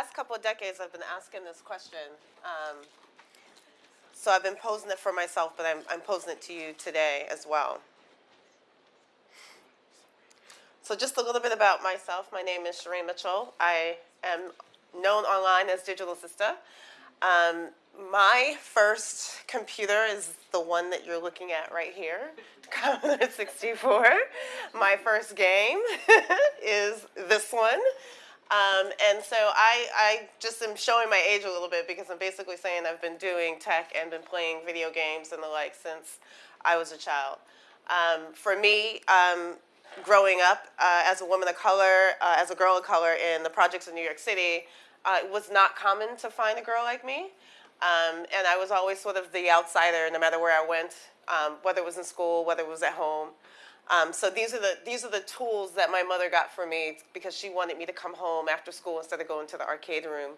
last couple of decades, I've been asking this question. Um, so I've been posing it for myself, but I'm, I'm posing it to you today as well. So just a little bit about myself. My name is Shireen Mitchell. I am known online as Digital Sister. Um, my first computer is the one that you're looking at right here, Commodore 64. My first game is this one. Um, and so I, I just am showing my age a little bit because I'm basically saying I've been doing tech and been playing video games and the like since I was a child. Um, for me, um, growing up uh, as a woman of color, uh, as a girl of color in the projects in New York City, uh, it was not common to find a girl like me. Um, and I was always sort of the outsider no matter where I went, um, whether it was in school, whether it was at home. Um, so these are the these are the tools that my mother got for me because she wanted me to come home after school instead of going to the arcade room.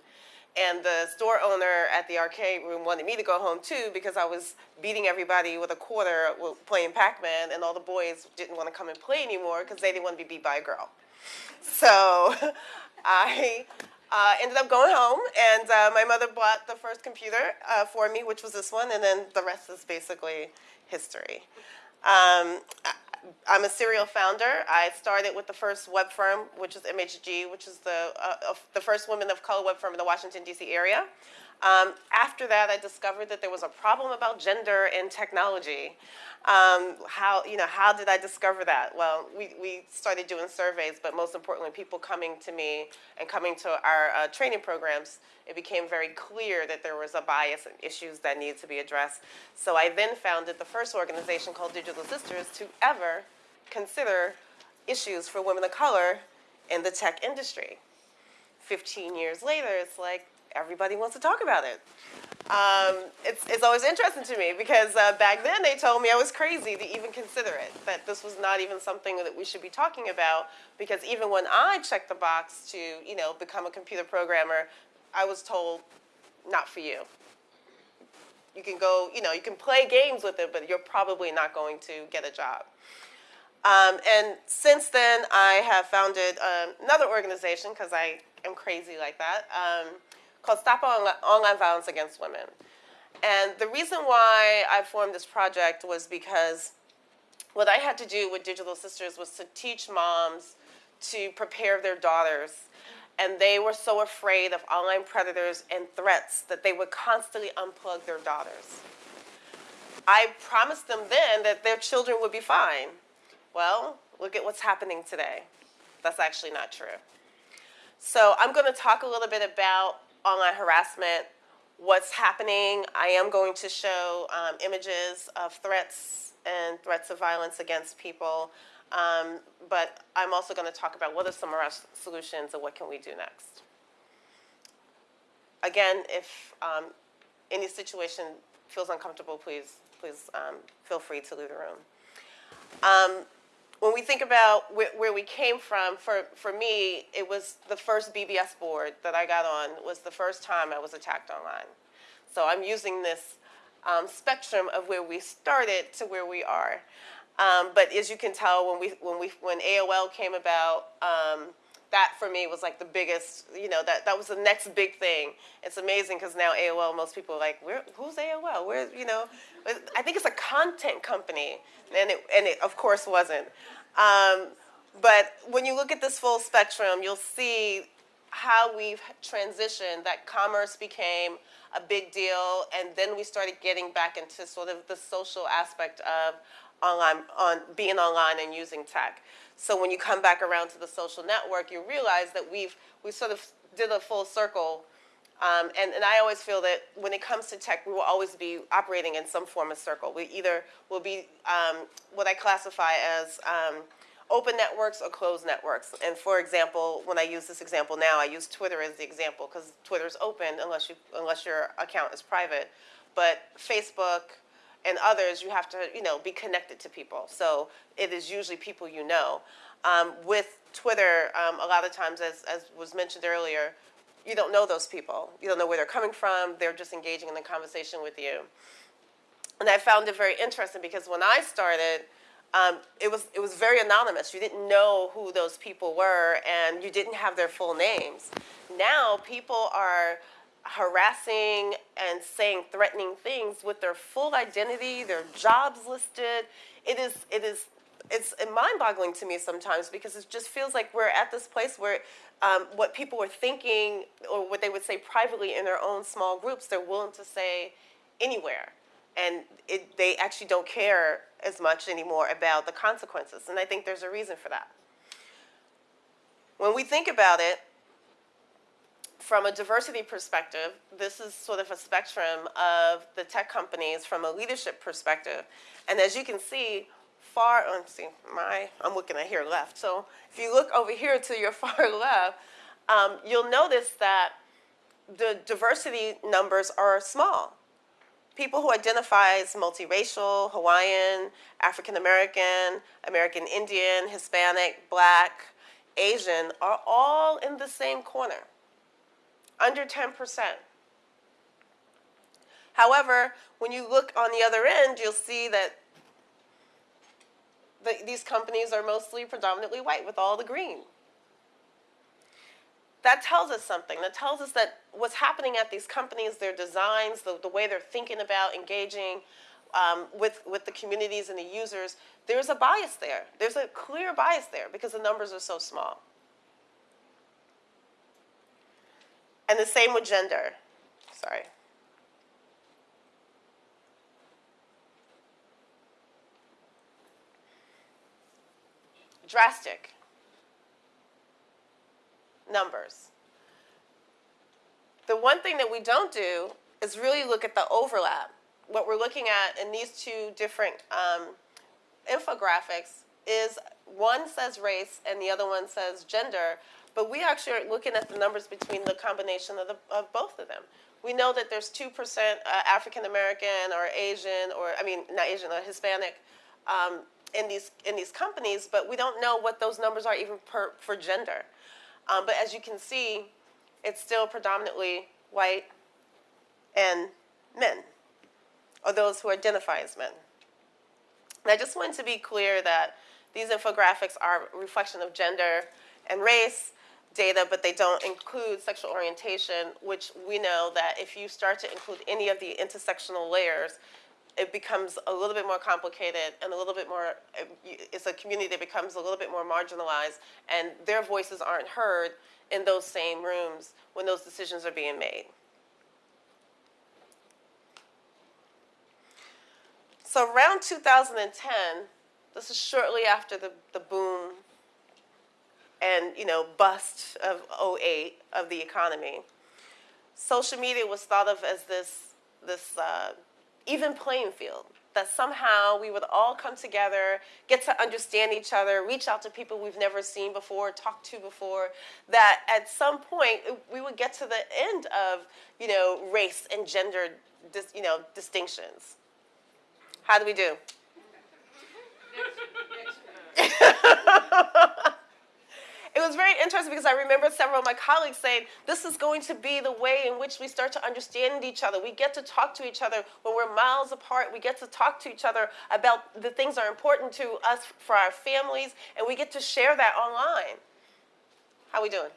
And the store owner at the arcade room wanted me to go home too because I was beating everybody with a quarter playing Pac-Man and all the boys didn't want to come and play anymore because they didn't want to be beat by a girl. So I uh, ended up going home and uh, my mother bought the first computer uh, for me, which was this one, and then the rest is basically history. Um, I'm a serial founder. I started with the first web firm, which is MHG, which is the, uh, the first women of color web firm in the Washington, D.C. area. Um, after that, I discovered that there was a problem about gender in technology. Um, how, you know, how did I discover that? Well, we, we started doing surveys, but most importantly, people coming to me and coming to our uh, training programs, it became very clear that there was a bias and issues that needed to be addressed. So I then founded the first organization called Digital Sisters to ever consider issues for women of color in the tech industry. 15 years later, it's like, everybody wants to talk about it. Um, it's, it's always interesting to me because uh, back then they told me I was crazy to even consider it, that this was not even something that we should be talking about because even when I checked the box to, you know, become a computer programmer, I was told, not for you. You can go, you know, you can play games with it, but you're probably not going to get a job. Um, and since then, I have founded um, another organization because I am crazy like that. Um, called Stop Online Violence Against Women. And the reason why I formed this project was because what I had to do with Digital Sisters was to teach moms to prepare their daughters. And they were so afraid of online predators and threats that they would constantly unplug their daughters. I promised them then that their children would be fine. Well, look at what's happening today. That's actually not true. So I'm going to talk a little bit about online harassment, what's happening. I am going to show um, images of threats and threats of violence against people. Um, but I'm also going to talk about what are some of our solutions and what can we do next. Again, if um, any situation feels uncomfortable, please, please um, feel free to leave the room. When we think about where, where, we came from, for, for me, it was the first BBS board that I got on was the first time I was attacked online. So I'm using this um, spectrum of where we started to where we are. Um, but as you can tell, when we when we when AOL came about, um, that for me was like the biggest. You know, that that was the next big thing. It's amazing because now AOL, most people are like, Where, who's AOL? Where you know? I think it's a content company, and it and it of course wasn't. Um, but when you look at this full spectrum, you'll see how we've transitioned, that commerce became a big deal, and then we started getting back into sort of the social aspect of online, on being online and using tech. So when you come back around to the social network, you realize that we've we sort of did a full circle um, and, and I always feel that when it comes to tech, we will always be operating in some form of circle. We either will be um, what I classify as um, open networks or closed networks. And for example, when I use this example now, I use Twitter as the example because Twitter is open unless, you, unless your account is private. But Facebook and others, you have to you know, be connected to people. So it is usually people you know. Um, with Twitter, um, a lot of times, as, as was mentioned earlier, you don't know those people. You don't know where they're coming from. They're just engaging in the conversation with you. And I found it very interesting because when I started, um, it was it was very anonymous. You didn't know who those people were, and you didn't have their full names. now people are harassing and saying threatening things with their full identity, their jobs listed. It is, it is, it's mind-boggling to me sometimes because it just feels like we're at this place where um, what people were thinking or what they would say privately in their own small groups, they're willing to say anywhere. And it, they actually don't care as much anymore about the consequences. And I think there's a reason for that. When we think about it, from a diversity perspective, this is sort of a spectrum of the tech companies from a leadership perspective. And as you can see, far, oh, let's see, my, I'm looking at here left. So if you look over here to your far left, um, you'll notice that the diversity numbers are small. People who identify as multiracial, Hawaiian, African American, American Indian, Hispanic, Black, Asian are all in the same corner under 10%. However, when you look on the other end, you'll see that the, these companies are mostly predominantly white with all the green. That tells us something. That tells us that what's happening at these companies, their designs, the, the way they're thinking about engaging um, with, with the communities and the users, there's a bias there. There's a clear bias there because the numbers are so small. And the same with gender. Sorry. Drastic numbers. The one thing that we don't do is really look at the overlap. What we're looking at in these two different um, infographics is one says race and the other one says gender, but we actually are looking at the numbers between the combination of, the, of both of them. We know that there's 2% uh, African American or Asian or, I mean, not Asian, or Hispanic um, in, these, in these companies, but we don't know what those numbers are even per, for gender. Um, but as you can see, it's still predominantly white and men, or those who identify as men. And I just want to be clear that these infographics are a reflection of gender and race, data, but they don't include sexual orientation, which we know that if you start to include any of the intersectional layers, it becomes a little bit more complicated and a little bit more, it's a community that becomes a little bit more marginalized and their voices aren't heard in those same rooms when those decisions are being made. So around 2010, this is shortly after the, the boom and you know bust of 08 of the economy. Social media was thought of as this this uh, even playing field that somehow we would all come together, get to understand each other, reach out to people we've never seen before, talked to before, that at some point we would get to the end of, you know, race and gender, dis, you know, distinctions. How do we do? it was very interesting because I remember several of my colleagues saying, this is going to be the way in which we start to understand each other. We get to talk to each other when we're miles apart. We get to talk to each other about the things that are important to us for our families, and we get to share that online. How we doing?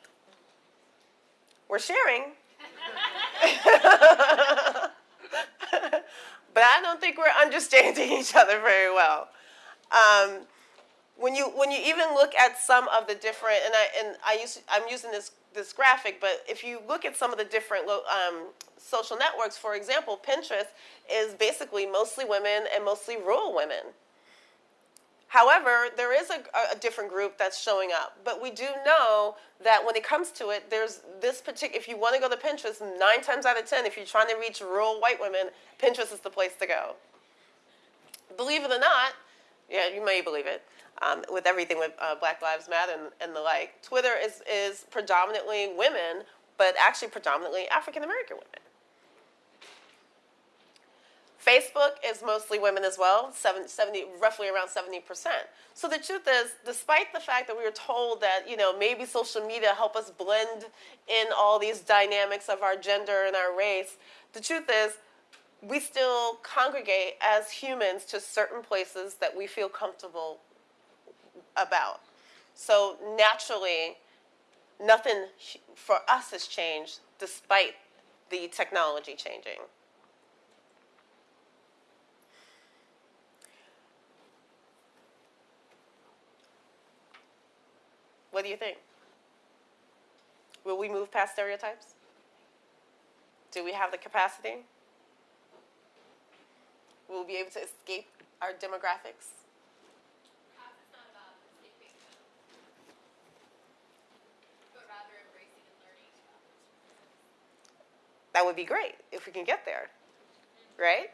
We're sharing. but I don't think we're understanding each other very well. Um, when you when you even look at some of the different and I and I use I'm using this this graphic, but if you look at some of the different um, social networks, for example, Pinterest is basically mostly women and mostly rural women. However, there is a, a, different group that's showing up, but we do know that when it comes to it, there's this particular, if you want to go to Pinterest, nine times out of 10, if you're trying to reach rural white women, Pinterest is the place to go. Believe it or not, yeah, you may believe it, um, with everything with uh, Black Lives Matter and, and the like. Twitter is, is predominantly women, but actually predominantly African American women. Facebook is mostly women as well, 70, 70, roughly around 70%. So the truth is, despite the fact that we were told that, you know, maybe social media help us blend in all these dynamics of our gender and our race, the truth is, we still congregate as humans to certain places that we feel comfortable about. So naturally, nothing for us has changed despite the technology changing. What do you think? Will we move past stereotypes? Do we have the capacity? We will be able to escape our demographics? Perhaps it's not about escaping them, but rather embracing and learning about those That would be great if we can get there, right?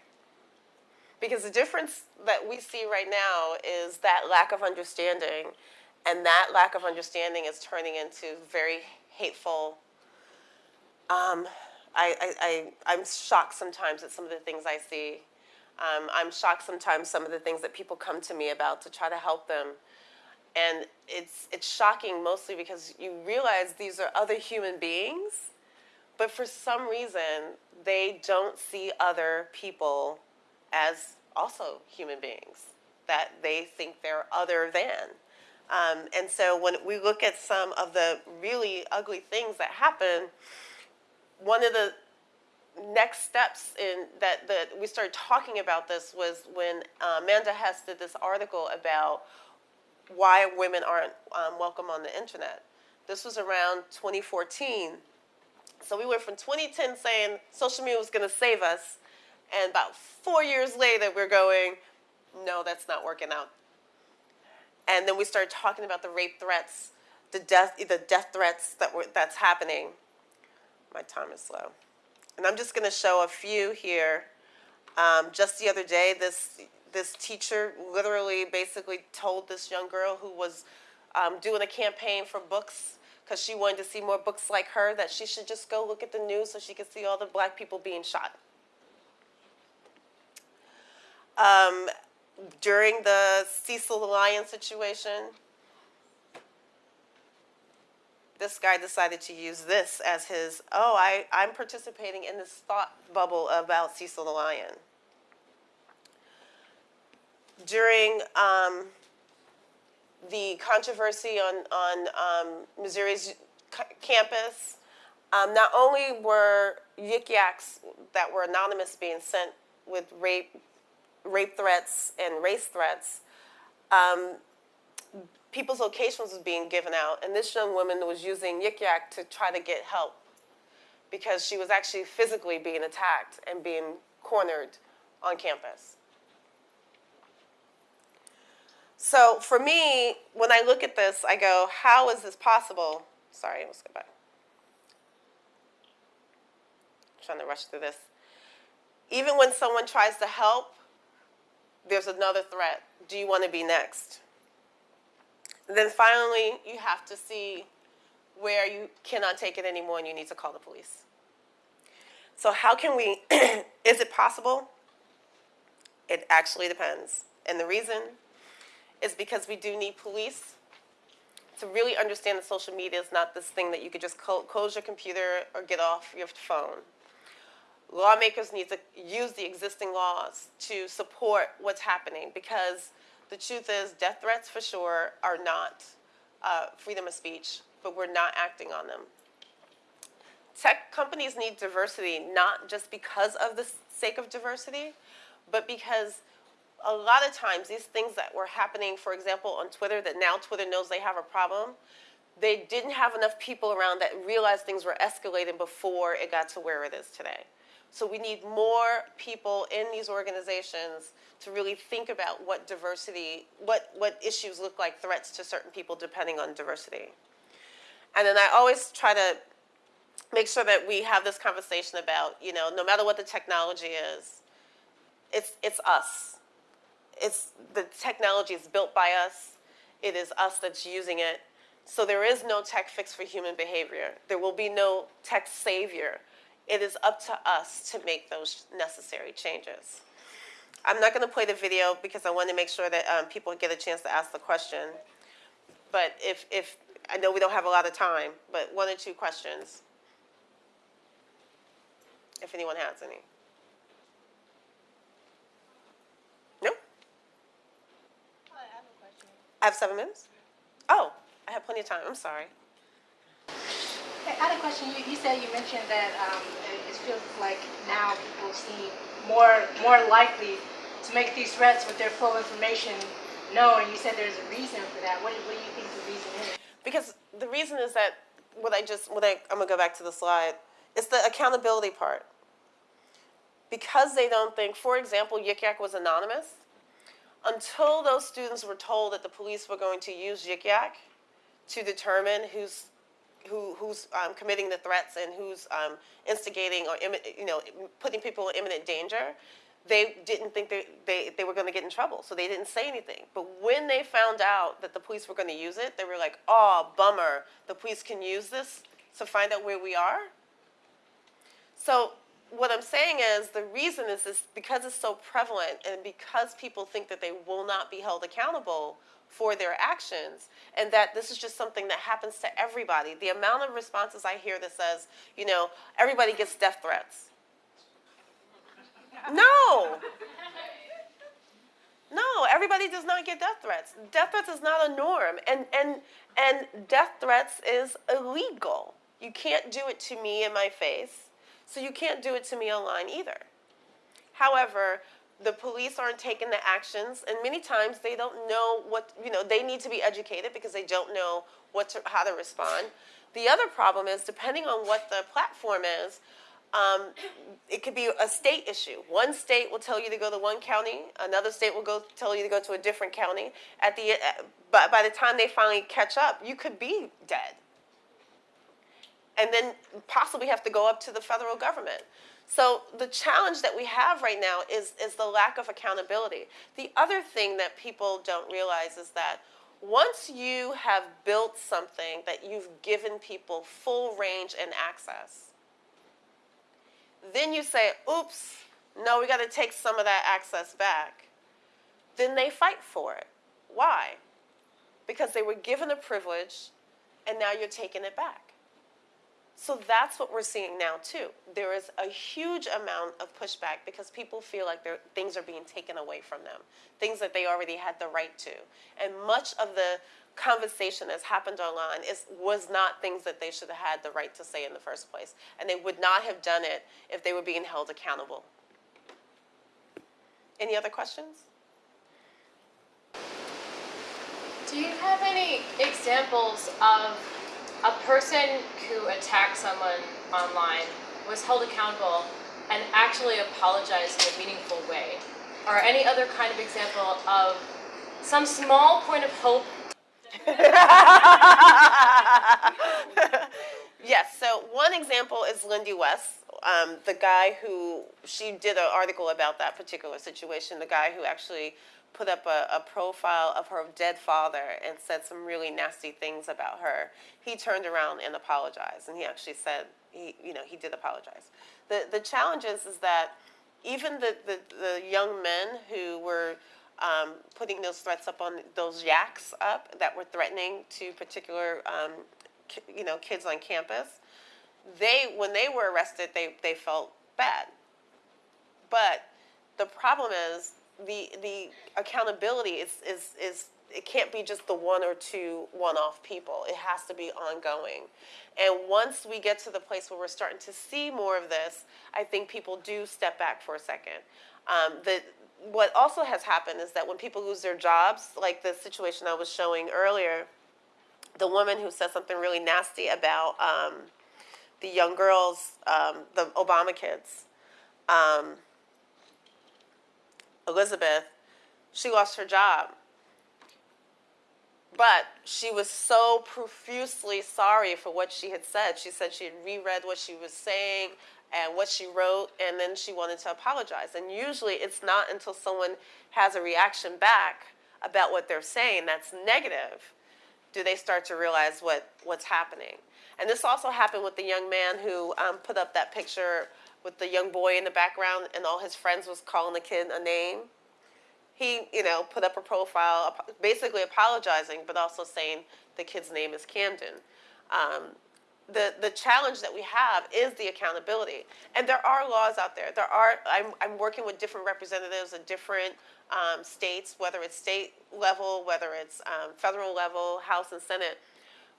Because the difference that we see right now is that lack of understanding, and that lack of understanding is turning into very hateful. Um, I, I, I, I'm shocked sometimes at some of the things I see. Um, I'm shocked sometimes some of the things that people come to me about to try to help them. And it's, it's shocking mostly because you realize these are other human beings but for some reason they don't see other people as also human beings that they think they're other than um, and so when we look at some of the really ugly things that happen one of the next steps in that, that we started talking about this was when uh, amanda hess did this article about why women aren't um, welcome on the internet this was around 2014 so we went from 2010 saying social media was going to save us, and about four years later, we're going, no, that's not working out. And then we started talking about the rape threats, the death, the death threats that were that's happening. My time is slow, and I'm just going to show a few here. Um, just the other day, this this teacher literally basically told this young girl who was um, doing a campaign for books because she wanted to see more books like her that she should just go look at the news so she could see all the black people being shot. Um, during the Cecil Lion situation, this guy decided to use this as his, oh, I, I'm participating in this thought bubble about Cecil the Lion. During um, the controversy on, on um, Missouri's campus, um, not only were yik yaks that were anonymous being sent with rape, rape threats and race threats, um, people's locations was being given out, and this young woman was using yik yak to try to get help because she was actually physically being attacked and being cornered on campus. So for me, when I look at this, I go, how is this possible? Sorry, let's go back. trying to rush through this. Even when someone tries to help, there's another threat. Do you want to be next? And then finally, you have to see where you cannot take it anymore and you need to call the police. So, how can we, is it possible? It actually depends. And the reason is because we do need police to really understand that social media is not this thing that you could just clo- close your computer or get off your phone. Lawmakers need to use the existing laws to support what's happening because the truth is, death threats for sure are not uh, freedom of speech, but we're not acting on them. Tech companies need diversity not just because of the sake of diversity, but because a lot of times these things that were happening, for example, on Twitter, that now Twitter knows they have a problem, they didn't have enough people around that realized things were escalating before it got to where it is today. So we need more people in these organizations to really think about what diversity, what, what issues look like threats to certain people depending on diversity. And then I always try to make sure that we have this conversation about, you know, no matter what the technology is, it's, it's us. It's, the technology is built by us. It is us that's using it. So there is no tech fix for human behavior. There will be no tech savior. It is up to us to make those necessary changes. I'm not going to play the video because I want to make sure that um, people get a chance to ask the question. But if, if I know we don't have a lot of time, but one or two questions, if anyone has any. No? I have a question. I have seven minutes? Oh, I have plenty of time. I'm sorry. Had a question. You, you said you mentioned that um, it, feels like now people seem more more likely to make these threats with their full information known. You said there's a reason for that. What, what do you think the reason is? Because the reason is that what I just what I, I'm gonna go back to the slide. It's the accountability part. Because they don't think, for example, Yik Yak was anonymous. Until those students were told that the police were going to use Yik Yak to determine who's who, who's um, committing the threats and who's um, instigating or you know putting people in imminent danger, they didn't think they, they, they were going to get in trouble, so they didn't say anything. But when they found out that the police were going to use it, they were like, "Oh, bummer! The police can use this to find out where we are." So what I'm saying is the reason is this because it's so prevalent and because people think that they will not be held accountable for their actions and that this is just something that happens to everybody. The amount of responses I hear that says, you know, everybody gets death threats. No. No, everybody does not get death threats. Death threats is not a norm and and and death threats is illegal. You can't do it to me in my face. So you can't do it to me online either. However, the police aren't taking the actions, and many times they don't know what you know. They need to be educated because they don't know what to, how to respond. The other problem is depending on what the platform is. Um, it could be a state issue. One state will tell you to go to one county. Another state will go tell you to go to a different county. At the, uh, but by the time they finally catch up, you could be dead and then possibly have to go up to the federal government. So the challenge that we have right now is, is the lack of accountability. The other thing that people don't realize is that once you have built something that you've given people full range and access, then you say, oops, no, we got to take some of that access back. Then they fight for it. Why? Because they were given a privilege and now you're taking it back. So that's what we're seeing now too. There is a huge amount of pushback because people feel like things are being taken away from them, things that they already had the right to. And much of the conversation that's happened online is was not things that they should have had the right to say in the first place. And they would not have done it if they were being held accountable. Any other questions? Do you have any examples of a person who attacked someone online was held accountable and actually apologized in a meaningful way? Or any other kind of example of some small point of hope yes. So one example is Lindy West, um, the guy who she did an article about that particular situation. The guy who actually put up a, a profile of her dead father and said some really nasty things about her. He turned around and apologized, and he actually said he, you know, he did apologize. The the challenge is is that even the the, the young men who were um, putting those threats up on those yaks up that were threatening to particular um, you know kids on campus they when they were arrested they, they felt bad. But the problem is the the accountability is, is is it can't be just the one or two one-off people. It has to be ongoing. And once we get to the place where we're starting to see more of this i think people do step back for a second. Um, the, what also has happened is that when people lose their jobs like the situation i was showing earlier the woman who said something really nasty about um, the young girls um, the obama kids um, Elizabeth, she lost her job. But she was so profusely sorry for what she had said. She said she had reread what she was saying and what she wrote, and then she wanted to apologize. And usually it's not until someone has a reaction back about what they're saying that's negative do they start to realize what, what's happening. And this also happened with the young man who um, put up that picture with the young boy in the background, and all his friends was calling the kid a name he, you know, put up a profile, basically apologizing, but also saying the kid's name is Camden. Um, the the challenge that we have is the accountability, and there are laws out there. There are. I'm I'm working with different representatives of different um, states, whether it's state level, whether it's um, federal level, House and Senate.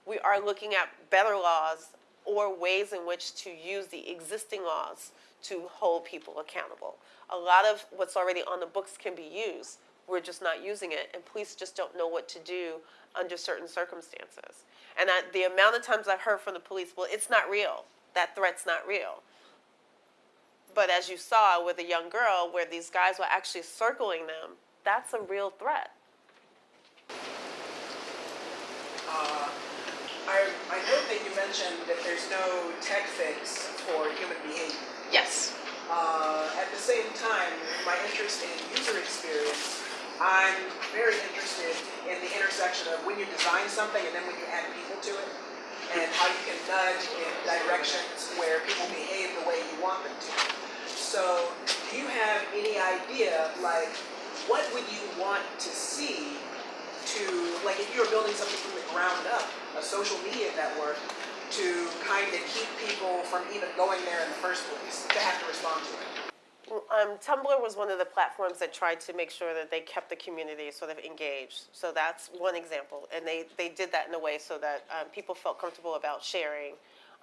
We are looking at better laws or ways in which to use the existing laws to hold people accountable. A lot of what's already on the books can be used. We're just not using it, and police just don't know what to do under certain circumstances. And I, the amount of times I've heard from the police, well, it's not real. That threat's not real. But as you saw with a young girl, where these guys were actually circling them, that's a real threat. Uh, I, I note that you mentioned that there's no tech fix for human behavior. Yes. Uh, at the same time, my interest in user experience, I'm very interested in the intersection of when you design something and then when you add people to it, and how you can nudge in directions where people behave the way you want them to. So, do you have any idea, like, what would you want to see to, like, if you were building something from the ground up, a social media network, to kind of keep people from even going there in the first place, to have to respond to it? Um, Tumblr was one of the platforms that tried to make sure that they kept the community sort of engaged. So that's one example. And they, they did that in a way so that um, people felt comfortable about sharing.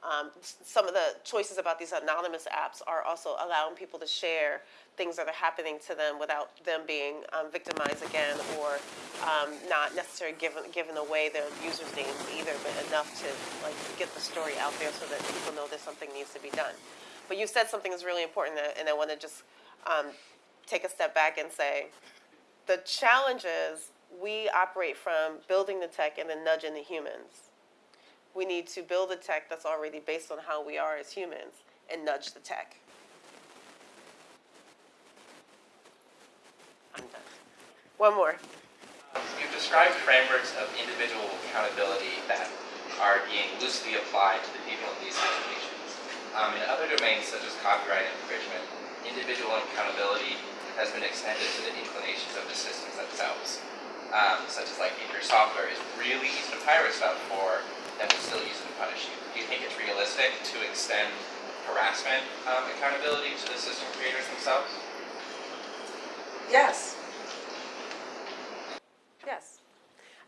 Um, some of the choices about these anonymous apps are also allowing people to share things that are happening to them without them being um, victimized again or um, not necessarily given, given away their users' names either, but enough to like get the story out there so that people know that something needs to be done. But you said something is really important, and I want to just um, take a step back and say the challenge is we operate from building the tech and then nudging the humans. We need to build a tech that's already based on how we are as humans and nudge the tech. I'm done. One more. You've described frameworks of individual accountability that are being loosely applied to the people in these situations. Um, in other domains such as copyright infringement, individual accountability has been extended to the inclinations of the systems themselves. Um, such as like if your software is really easy to pirate stuff for, we'll still punish you. Do you think it's realistic to extend harassment um, accountability to the system creators themselves? Yes. Yes.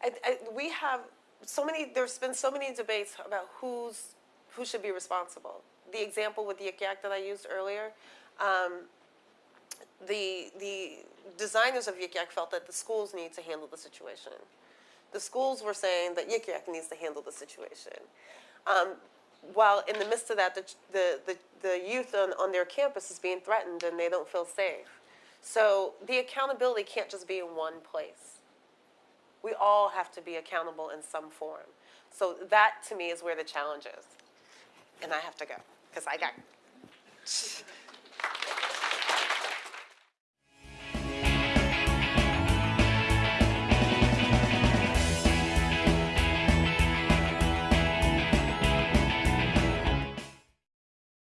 I, I, we have so many, there's been so many debates about who's, who should be responsible. The example with the Yik Yak that I used earlier, um, the, the designers of Yik Yak felt that the schools need to handle the situation. The schools were saying that Yik Yak needs to handle the situation. Um, while in the midst of that, the, the, the, the youth on, on their campus is being threatened and they don't feel safe. So the accountability can't just be in one place we all have to be accountable in some form. So that to me is where the challenge is. And I have to go because I got